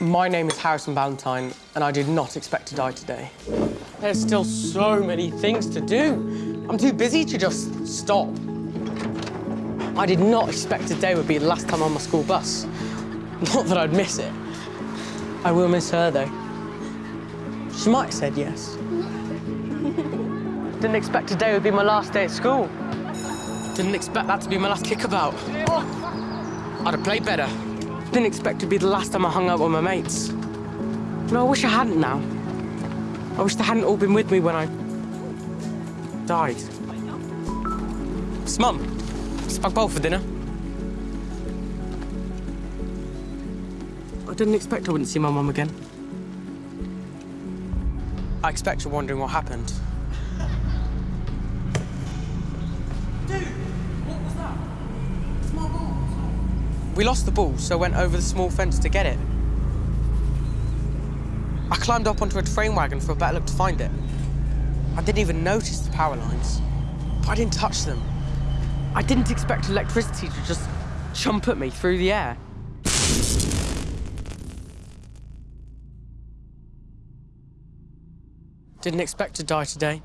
My name is Harrison Valentine, and I did not expect to die today. There's still so many things to do. I'm too busy to just stop. I did not expect today would be the last time on my school bus. Not that I'd miss it. I will miss her, though. She might have said yes. Didn't expect today would be my last day at school. Didn't expect that to be my last kickabout. I'd have played better. Didn't expect to be the last time I hung out with my mates. No, I wish I hadn't now. I wish they hadn't all been with me when I died. It's Mum. Spag bowl for dinner. I didn't expect I wouldn't see my mum again. I expect you're wondering what happened. We lost the ball, so went over the small fence to get it. I climbed up onto a train wagon for a better look to find it. I didn't even notice the power lines, but I didn't touch them. I didn't expect electricity to just jump at me through the air. Didn't expect to die today.